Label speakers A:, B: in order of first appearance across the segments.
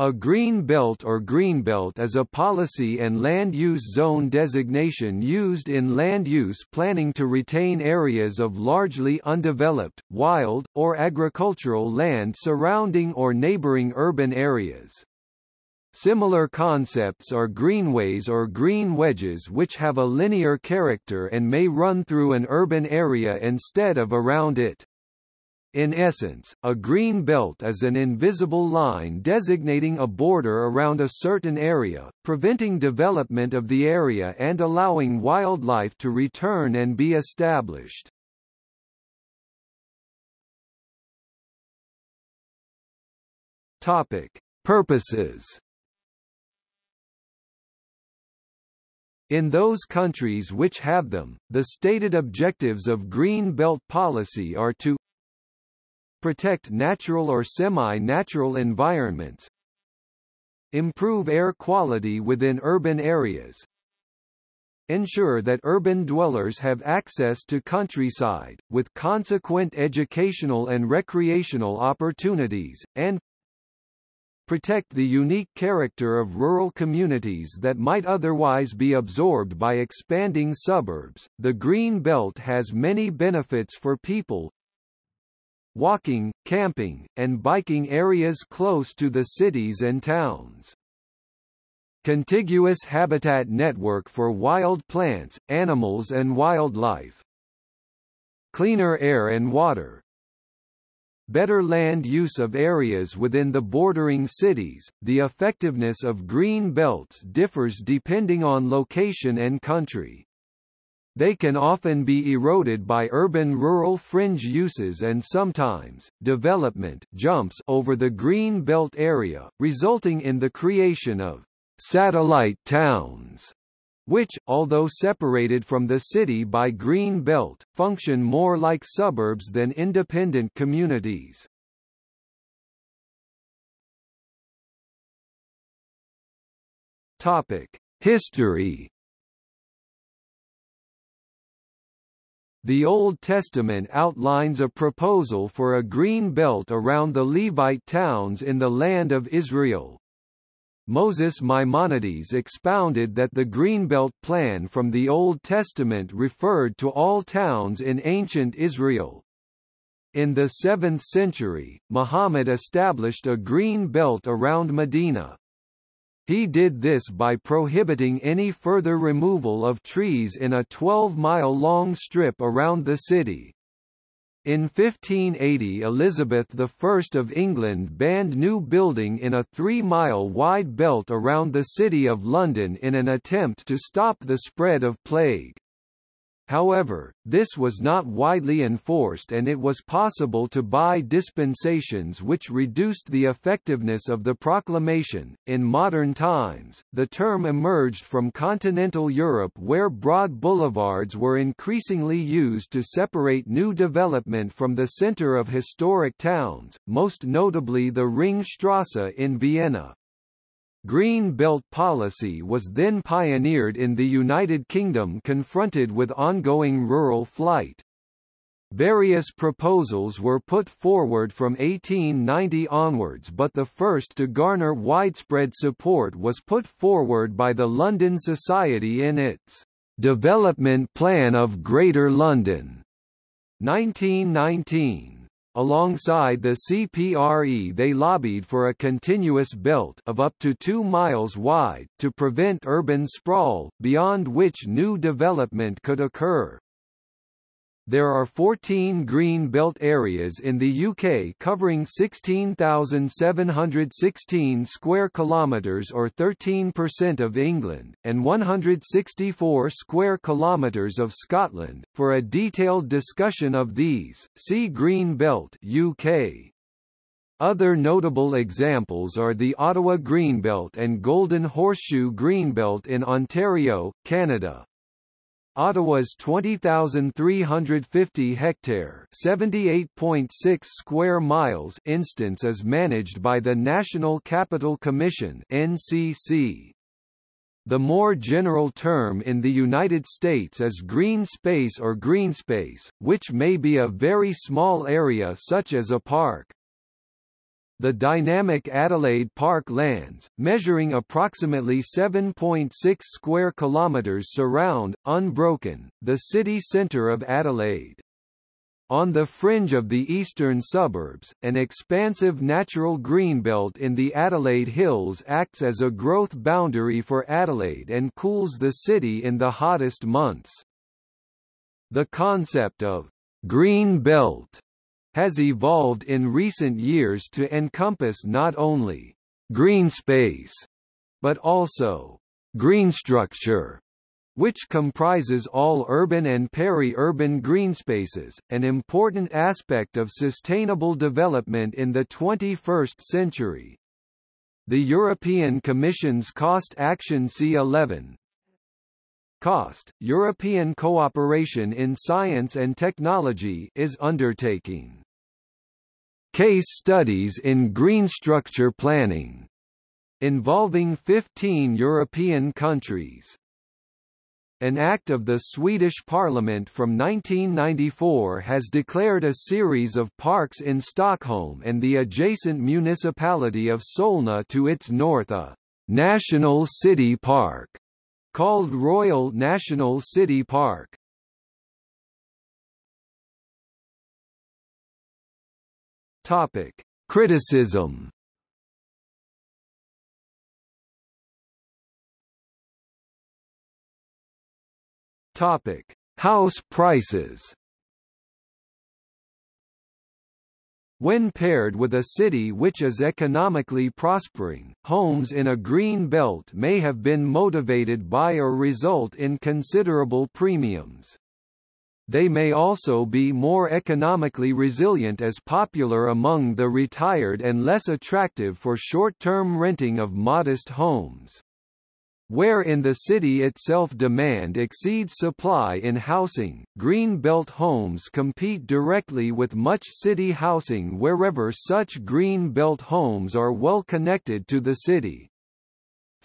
A: A green belt or greenbelt is a policy and land use zone designation used in land use planning to retain areas of largely undeveloped, wild, or agricultural land surrounding or neighboring urban areas. Similar concepts are greenways or green wedges which have a linear character and may run through an urban area instead of around it. In essence, a green belt is an invisible line designating a border around a certain area, preventing development of the area and allowing wildlife to return and be established. Topic: Purposes In those countries which have them, the stated objectives of Green Belt policy are to protect natural or semi-natural environments, improve air quality within urban areas, ensure that urban dwellers have access to countryside, with consequent educational and recreational opportunities, and protect the unique character of rural communities that might otherwise be absorbed by expanding suburbs. The Green Belt has many benefits for people, walking, camping, and biking areas close to the cities and towns. Contiguous habitat network for wild plants, animals and wildlife. Cleaner air and water. Better land use of areas within the bordering cities. The effectiveness of green belts differs depending on location and country. They can often be eroded by urban-rural fringe uses and sometimes, development jumps over the green belt area, resulting in the creation of satellite towns which, although separated from the city by green belt, function more like suburbs than independent communities. Topic: History The Old Testament outlines a proposal for a green belt around the Levite towns in the land of Israel. Moses Maimonides expounded that the Greenbelt plan from the Old Testament referred to all towns in ancient Israel. In the 7th century, Muhammad established a green belt around Medina. He did this by prohibiting any further removal of trees in a 12-mile-long strip around the city. In 1580 Elizabeth I of England banned new building in a three-mile wide belt around the City of London in an attempt to stop the spread of plague. However, this was not widely enforced and it was possible to buy dispensations which reduced the effectiveness of the proclamation. In modern times, the term emerged from continental Europe where broad boulevards were increasingly used to separate new development from the center of historic towns, most notably the Ringstrasse in Vienna. Green Belt policy was then pioneered in the United Kingdom confronted with ongoing rural flight. Various proposals were put forward from 1890 onwards but the first to garner widespread support was put forward by the London Society in its "'Development Plan of Greater London' 1919. Alongside the CPRE they lobbied for a continuous belt of up to 2 miles wide, to prevent urban sprawl, beyond which new development could occur. There are 14 green belt areas in the UK covering 16,716 square kilometres or 13% of England, and 164 square kilometres of Scotland. For a detailed discussion of these, see Green Belt UK. Other notable examples are the Ottawa Greenbelt and Golden Horseshoe Greenbelt in Ontario, Canada. Ottawa's 20,350 hectare (78.6 square miles) instance is managed by the National Capital Commission (NCC). The more general term in the United States is green space or greenspace, which may be a very small area such as a park. The dynamic Adelaide Park lands, measuring approximately 7.6 square kilometres surround, unbroken, the city centre of Adelaide. On the fringe of the eastern suburbs, an expansive natural greenbelt in the Adelaide Hills acts as a growth boundary for Adelaide and cools the city in the hottest months. The concept of green belt has evolved in recent years to encompass not only green space, but also green structure which comprises all urban and peri-urban greenspaces, an important aspect of sustainable development in the 21st century. The European Commission's Cost Action C11 COST, European Cooperation in Science and Technology is undertaking case studies in green structure planning involving 15 European countries. An act of the Swedish parliament from 1994 has declared a series of parks in Stockholm and the adjacent municipality of Solna to its north a national city park called Royal National City Park. Topic: Criticism Topic: House prices. When paired with a city which is economically prospering, homes in a green belt may have been motivated by or result in considerable premiums. They may also be more economically resilient as popular among the retired and less attractive for short-term renting of modest homes. Where in the city itself demand exceeds supply in housing, green belt homes compete directly with much city housing wherever such green belt homes are well connected to the city.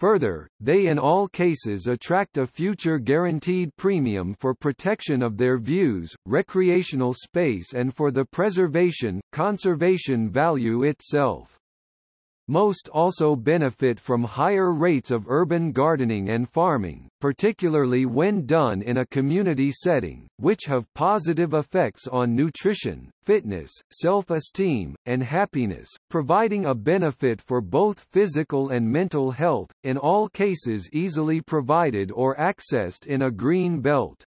A: Further, they in all cases attract a future guaranteed premium for protection of their views, recreational space and for the preservation, conservation value itself. Most also benefit from higher rates of urban gardening and farming, particularly when done in a community setting, which have positive effects on nutrition, fitness, self-esteem, and happiness, providing a benefit for both physical and mental health, in all cases easily provided or accessed in a green belt.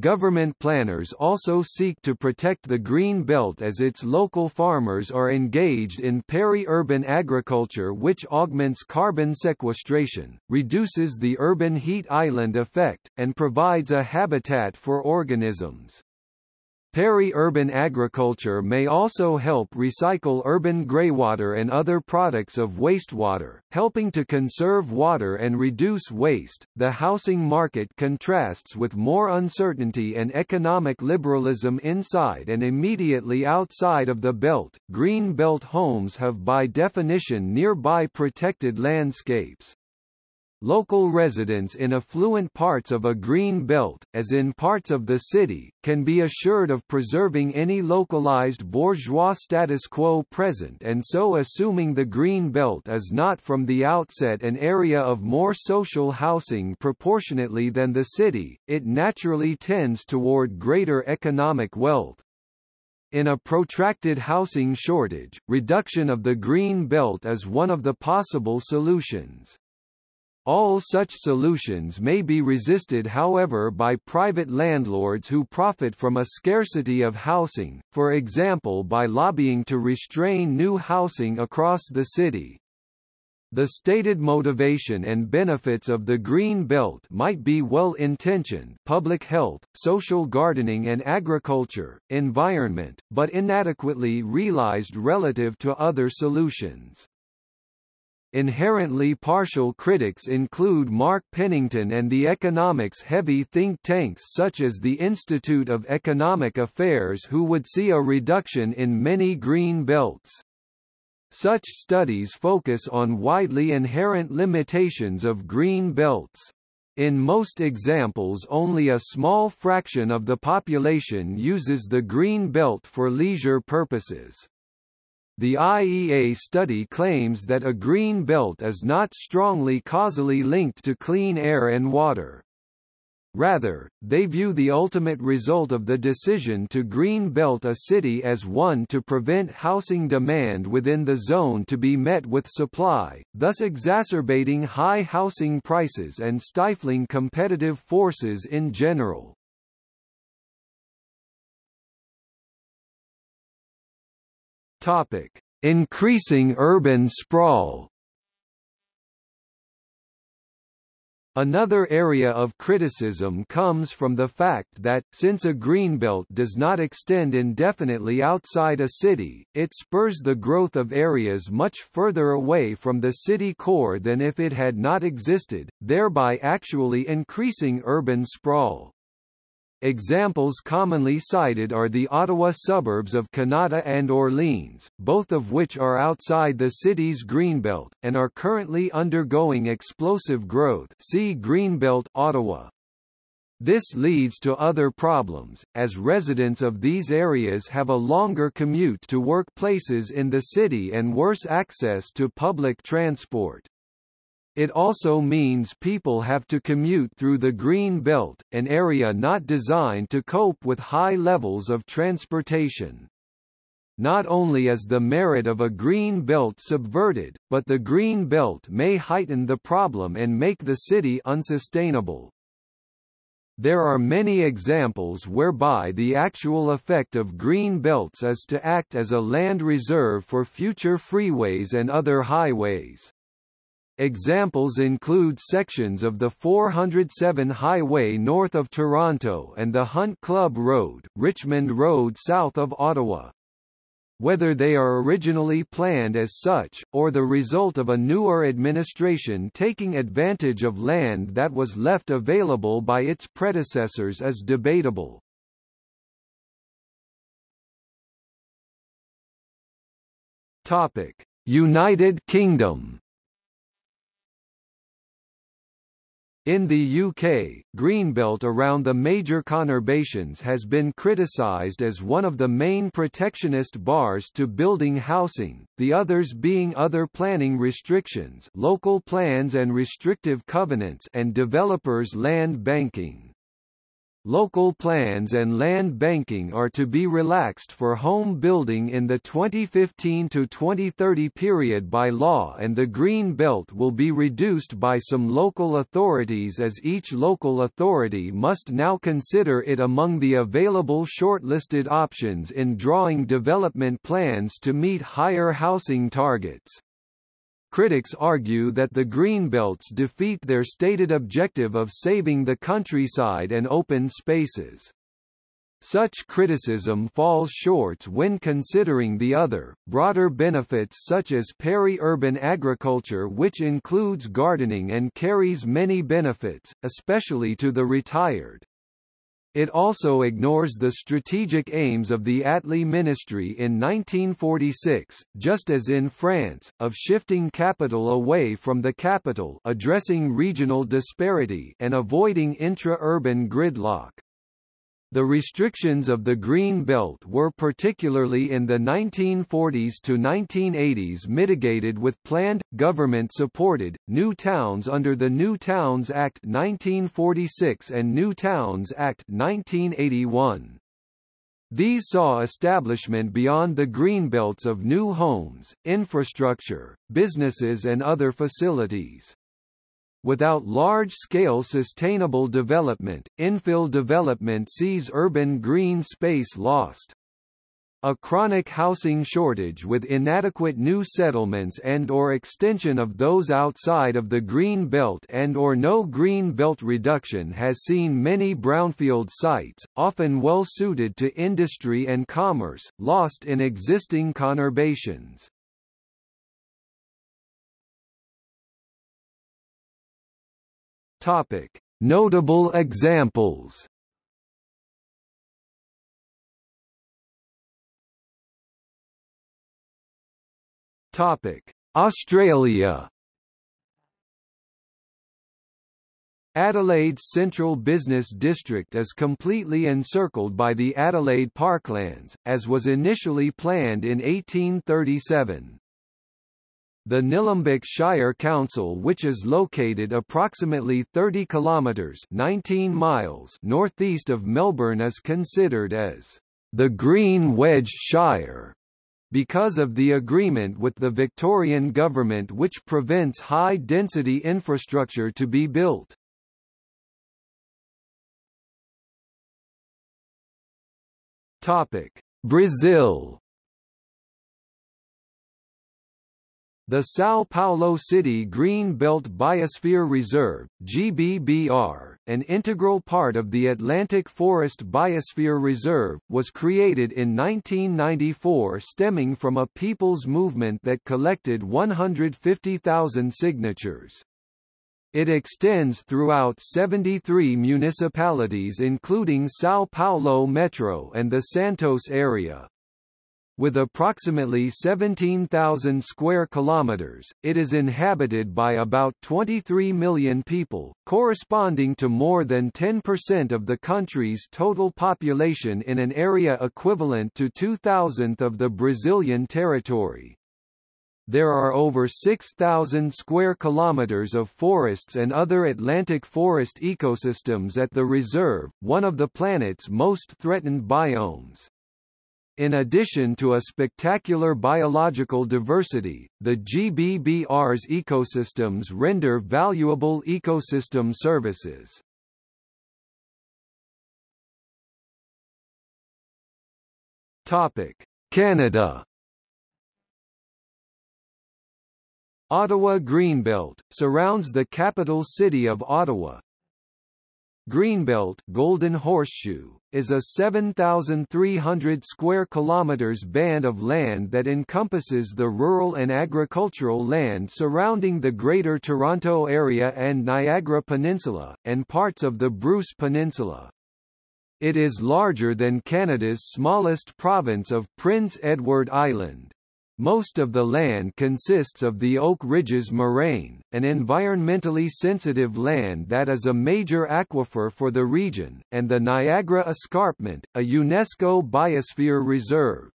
A: Government planners also seek to protect the green belt as its local farmers are engaged in peri-urban agriculture which augments carbon sequestration, reduces the urban heat island effect, and provides a habitat for organisms. Peri-urban agriculture may also help recycle urban greywater and other products of wastewater, helping to conserve water and reduce waste. The housing market contrasts with more uncertainty and economic liberalism inside and immediately outside of the belt. Green belt homes have by definition nearby protected landscapes. Local residents in affluent parts of a green belt, as in parts of the city, can be assured of preserving any localized bourgeois status quo present and so assuming the green belt is not from the outset an area of more social housing proportionately than the city, it naturally tends toward greater economic wealth. In a protracted housing shortage, reduction of the green belt is one of the possible solutions. All such solutions may be resisted however by private landlords who profit from a scarcity of housing, for example by lobbying to restrain new housing across the city. The stated motivation and benefits of the Green Belt might be well-intentioned public health, social gardening and agriculture, environment, but inadequately realized relative to other solutions. Inherently partial critics include Mark Pennington and the economics-heavy think tanks such as the Institute of Economic Affairs who would see a reduction in many green belts. Such studies focus on widely inherent limitations of green belts. In most examples only a small fraction of the population uses the green belt for leisure purposes. The IEA study claims that a green belt is not strongly causally linked to clean air and water. Rather, they view the ultimate result of the decision to green belt a city as one to prevent housing demand within the zone to be met with supply, thus exacerbating high housing prices and stifling competitive forces in general. Topic: Increasing urban sprawl. Another area of criticism comes from the fact that, since a greenbelt does not extend indefinitely outside a city, it spurs the growth of areas much further away from the city core than if it had not existed, thereby actually increasing urban sprawl. Examples commonly cited are the Ottawa suburbs of Kanata and Orleans, both of which are outside the city's Greenbelt, and are currently undergoing explosive growth see Greenbelt Ottawa. This leads to other problems, as residents of these areas have a longer commute to workplaces in the city and worse access to public transport. It also means people have to commute through the Green Belt, an area not designed to cope with high levels of transportation. Not only is the merit of a green belt subverted, but the green belt may heighten the problem and make the city unsustainable. There are many examples whereby the actual effect of green belts is to act as a land reserve for future freeways and other highways. Examples include sections of the 407 highway north of Toronto and the Hunt Club Road, Richmond Road south of Ottawa. Whether they are originally planned as such, or the result of a newer administration taking advantage of land that was left available by its predecessors is debatable. United Kingdom In the UK, Greenbelt around the major conurbations has been criticised as one of the main protectionist bars to building housing, the others being other planning restrictions local plans and restrictive covenants and developers' land banking. Local plans and land banking are to be relaxed for home building in the 2015 to 2030 period by law and the green belt will be reduced by some local authorities as each local authority must now consider it among the available shortlisted options in drawing development plans to meet higher housing targets. Critics argue that the Greenbelts defeat their stated objective of saving the countryside and open spaces. Such criticism falls short when considering the other, broader benefits such as peri-urban agriculture which includes gardening and carries many benefits, especially to the retired. It also ignores the strategic aims of the Attlee ministry in 1946, just as in France, of shifting capital away from the capital addressing regional disparity and avoiding intra-urban gridlock. The restrictions of the Green Belt were particularly in the 1940s to 1980s mitigated with planned, government-supported, new towns under the New Towns Act 1946 and New Towns Act 1981. These saw establishment beyond the greenbelts of new homes, infrastructure, businesses and other facilities. Without large-scale sustainable development, infill development sees urban green space lost. A chronic housing shortage with inadequate new settlements and or extension of those outside of the green belt and or no green belt reduction has seen many brownfield sites, often well suited to industry and commerce, lost in existing conurbations. Topic: Notable examples. Topic: Australia. Adelaide's central business district is completely encircled by the Adelaide Parklands, as was initially planned in 1837. The Nillumbik Shire Council which is located approximately 30 kilometres 19 miles northeast of Melbourne is considered as the Green Wedge Shire because of the agreement with the Victorian government which prevents high-density infrastructure to be built. Brazil The São Paulo City Green Belt Biosphere Reserve GBBR, an integral part of the Atlantic Forest Biosphere Reserve, was created in 1994 stemming from a people's movement that collected 150,000 signatures. It extends throughout 73 municipalities including São Paulo Metro and the Santos area. With approximately 17,000 square kilometers, it is inhabited by about 23 million people, corresponding to more than 10% of the country's total population in an area equivalent to 2,000th of the Brazilian territory. There are over 6,000 square kilometers of forests and other Atlantic forest ecosystems at the reserve, one of the planet's most threatened biomes. In addition to a spectacular biological diversity, the GBBR's ecosystems render valuable ecosystem services. Topic: Canada Ottawa Greenbelt, surrounds the capital city of Ottawa, Greenbelt Golden Horseshoe, is a 7,300 square kilometers band of land that encompasses the rural and agricultural land surrounding the Greater Toronto Area and Niagara Peninsula, and parts of the Bruce Peninsula. It is larger than Canada's smallest province of Prince Edward Island. Most of the land consists of the Oak Ridges moraine, an environmentally sensitive land that is a major aquifer for the region, and the Niagara Escarpment, a UNESCO Biosphere Reserve.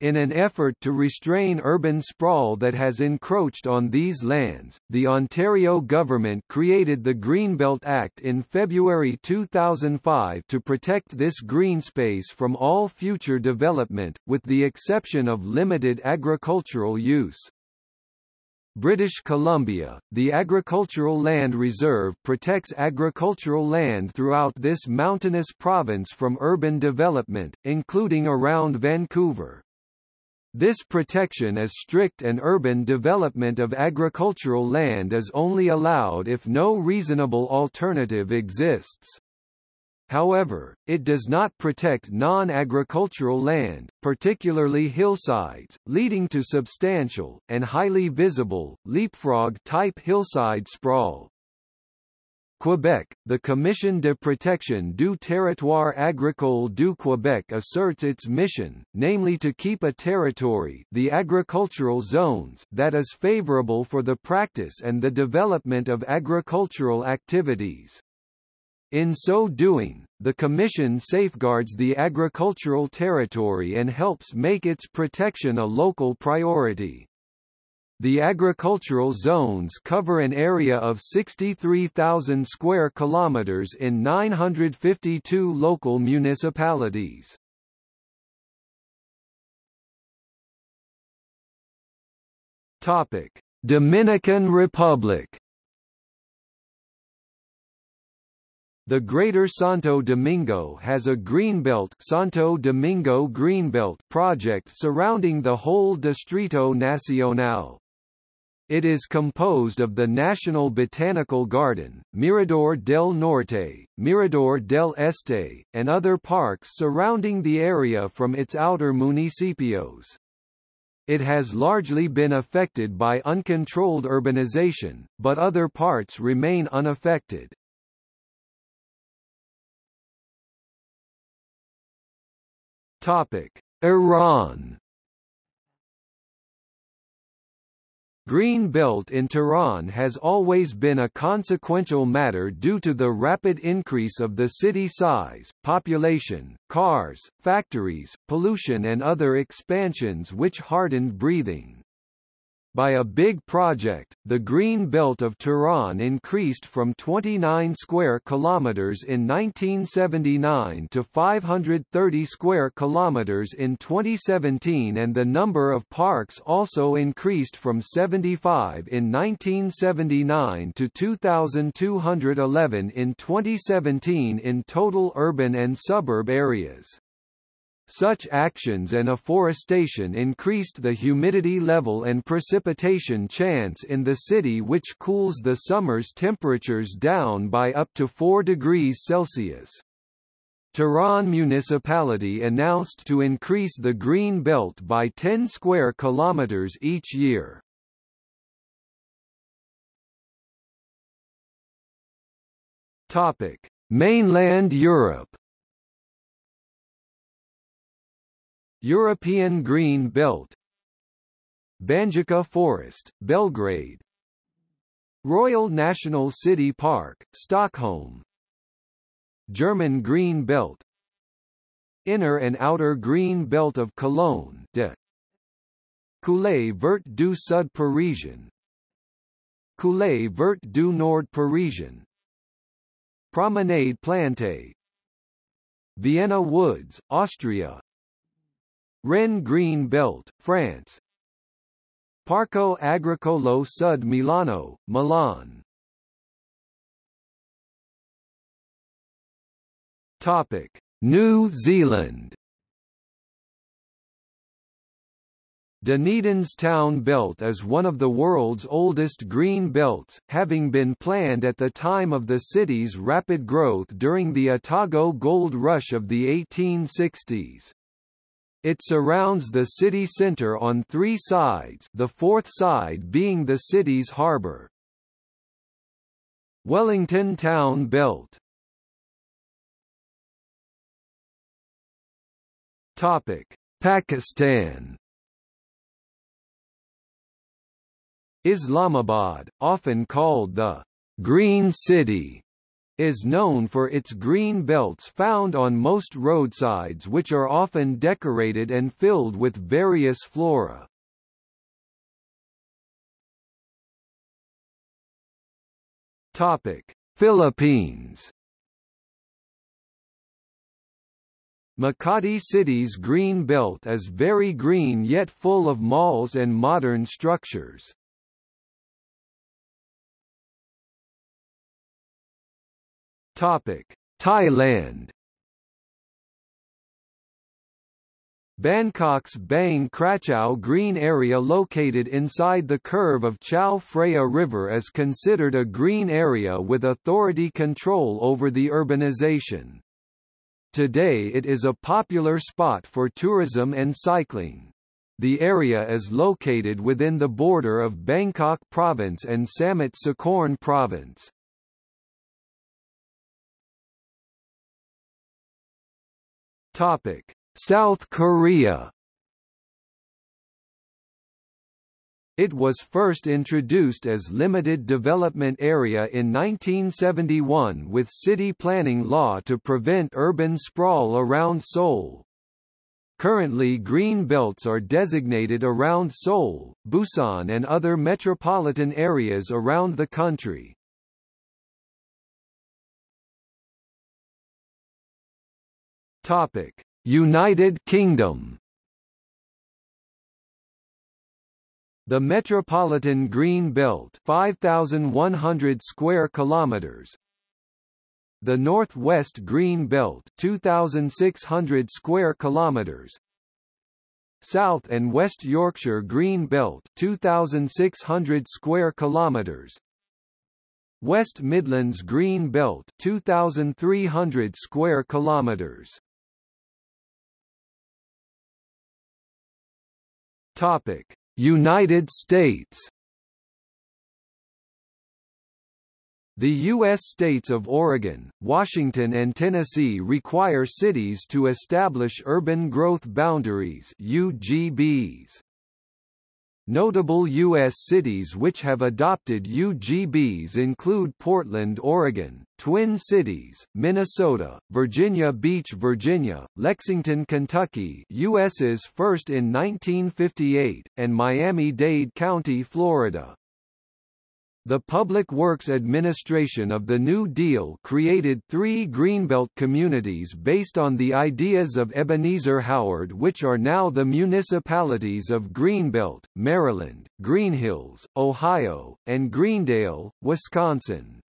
A: In an effort to restrain urban sprawl that has encroached on these lands, the Ontario government created the Greenbelt Act in February 2005 to protect this green space from all future development, with the exception of limited agricultural use. British Columbia, the Agricultural Land Reserve protects agricultural land throughout this mountainous province from urban development, including around Vancouver. This protection is strict and urban development of agricultural land is only allowed if no reasonable alternative exists. However, it does not protect non-agricultural land, particularly hillsides, leading to substantial, and highly visible, leapfrog-type hillside sprawl. Quebec, the Commission de protection du territoire agricole du Québec asserts its mission, namely to keep a territory the agricultural zones that is favorable for the practice and the development of agricultural activities. In so doing, the Commission safeguards the agricultural territory and helps make its protection a local priority. The agricultural zones cover an area of 63,000 square kilometers in 952 local municipalities. Topic: Dominican Republic. The Greater Santo Domingo has a greenbelt Santo Domingo Greenbelt project surrounding the whole Distrito Nacional. It is composed of the National Botanical Garden, Mirador del Norte, Mirador del Este, and other parks surrounding the area from its outer municipios. It has largely been affected by uncontrolled urbanization, but other parts remain unaffected. Topic: Iran Green belt in Tehran has always been a consequential matter due to the rapid increase of the city size, population, cars, factories, pollution and other expansions which hardened breathing. By a big project, the Green Belt of Tehran increased from 29 square kilometers in 1979 to 530 square kilometers in 2017 and the number of parks also increased from 75 in 1979 to 2211 in 2017 in total urban and suburb areas. Such actions and afforestation increased the humidity level and precipitation chance in the city which cools the summer's temperatures down by up to 4 degrees Celsius. Tehran municipality announced to increase the green belt by 10 square kilometers each year. Topic: Mainland Europe European Green Belt. Banjica Forest, Belgrade. Royal National City Park, Stockholm. German Green Belt. Inner and Outer Green Belt of Cologne de. Coulée Vert du Sud Parisien Coulée Vert du Nord Parisien Promenade Plantée. Vienna Woods, Austria Rennes Green Belt, France. Parco Agricolo Sud Milano, Milan. Topic: New Zealand. Dunedin's town belt is one of the world's oldest green belts, having been planned at the time of the city's rapid growth during the Otago Gold Rush of the 1860s. It surrounds the city centre on three sides the fourth side being the city's harbour. Wellington Town Belt. Topic: Pakistan. Islamabad, often called the Green City, is known for its green belts found on most roadsides which are often decorated and filled with various flora. Topic: Philippines Makati City's green belt is very green yet full of malls and modern structures. Topic: Thailand. Bangkok's Bang Krachao Green area located inside the curve of Chao Phraya River is considered a green area with authority control over the urbanization. Today it is a popular spot for tourism and cycling. The area is located within the border of Bangkok Province and Samut Sakhorn Province. Topic: South Korea. It was first introduced as limited development area in 1971 with city planning law to prevent urban sprawl around Seoul. Currently green belts are designated around Seoul, Busan and other metropolitan areas around the country. Topic: United Kingdom. The Metropolitan Green Belt, 5100 square kilometers. The Northwest Green Belt, 2600 square kilometers. South and West Yorkshire Green Belt, 2600 square kilometers. West Midlands Green Belt, 2300 square kilometers. Topic: United States. The U.S. states of Oregon, Washington and Tennessee require cities to establish urban growth boundaries UGBs. Notable U.S. cities which have adopted UGBs include Portland, Oregon, Twin Cities, Minnesota, Virginia Beach, Virginia, Lexington, Kentucky US's first in 1958, and Miami-Dade County, Florida. The Public Works Administration of the New Deal created three Greenbelt communities based on the ideas of Ebenezer Howard which are now the municipalities of Greenbelt, Maryland, Greenhills, Ohio, and Greendale, Wisconsin.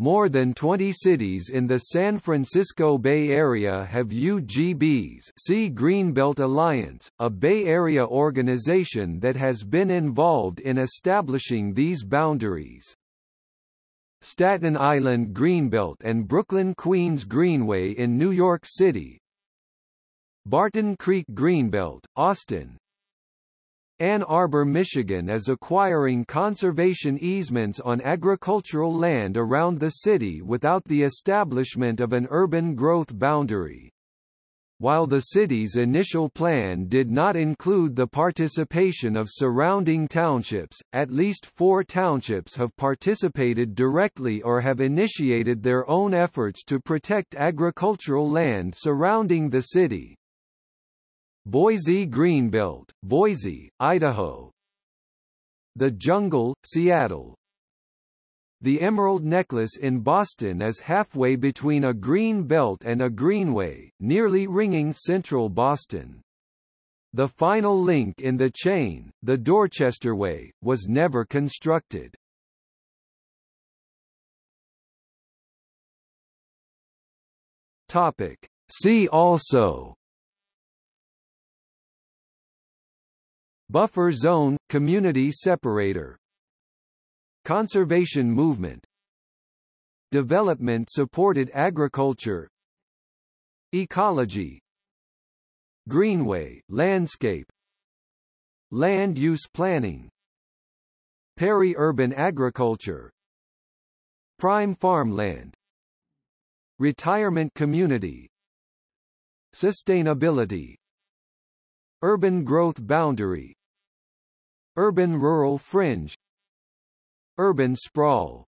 A: More than 20 cities in the San Francisco Bay Area have UGBs see Greenbelt Alliance, a Bay Area organization that has been involved in establishing these boundaries. Staten Island Greenbelt and Brooklyn Queens Greenway in New York City Barton Creek Greenbelt, Austin, Ann Arbor, Michigan is acquiring conservation easements on agricultural land around the city without the establishment of an urban growth boundary. While the city's initial plan did not include the participation of surrounding townships, at least four townships have participated directly or have initiated their own efforts to protect agricultural land surrounding the city. Boise Greenbelt, Boise, Idaho The Jungle, Seattle The Emerald Necklace in Boston is halfway between a green belt and a greenway, nearly ringing central Boston. The final link in the chain, the Dorchester Way, was never constructed. Topic. See also Buffer zone, community separator. Conservation movement. Development-supported agriculture. Ecology. Greenway, landscape. Land use planning. Peri-urban agriculture. Prime farmland. Retirement community. Sustainability. Urban growth boundary Urban-rural fringe. Urban sprawl